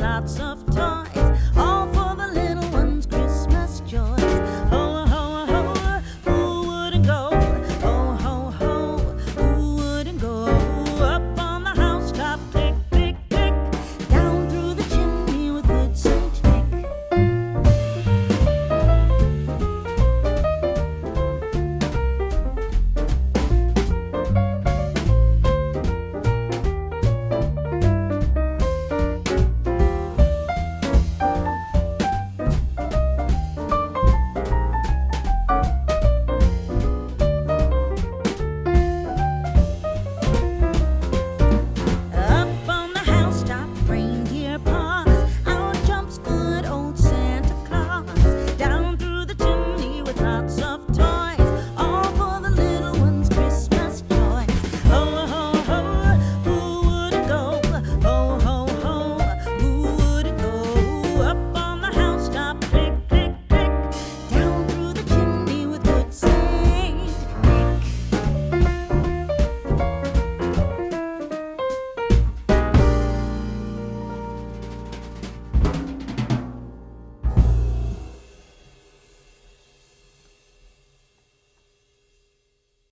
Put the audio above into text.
lots of time.